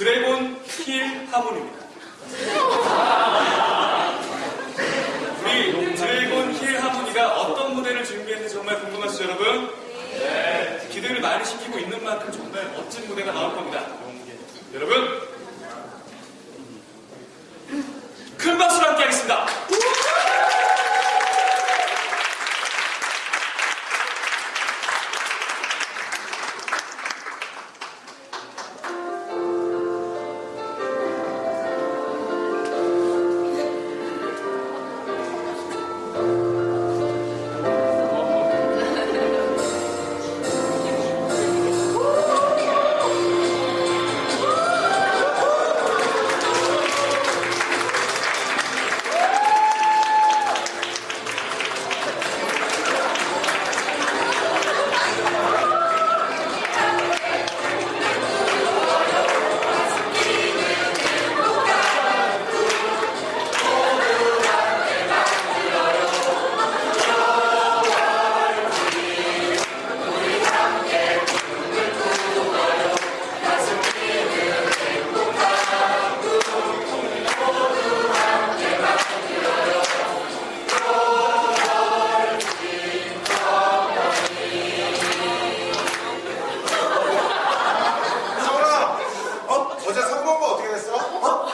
드래곤 힐 하모니입니다. 우리 드래곤 힐 하모니가 어떤 무대를 준비했는지 정말 궁금하시죠, 여러분? 네. 기대를 많이 시키고 있는 만큼 정말 멋진 무대가 나올 겁니다. 3번과 어떻게 됐어? 어?